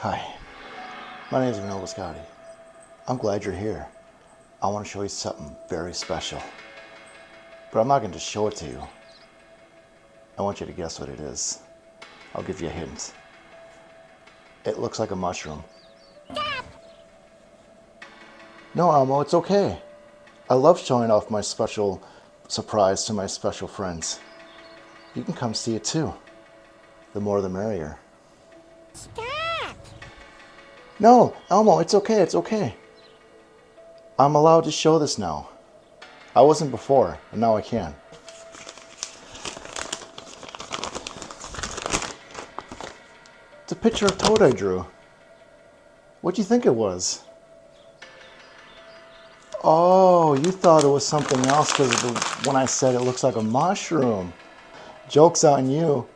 Hi, my name is Vinod Viscotti. I'm glad you're here. I want to show you something very special. But I'm not going to show it to you. I want you to guess what it is. I'll give you a hint. It looks like a mushroom. No, Elmo, it's okay. I love showing off my special surprise to my special friends. You can come see it too. The more the merrier. Stop! No, Elmo, it's okay, it's okay. I'm allowed to show this now. I wasn't before, and now I can. It's a picture of Toad I drew. What do you think it was? Oh, you thought it was something else because when I said it looks like a mushroom. Joke's on you.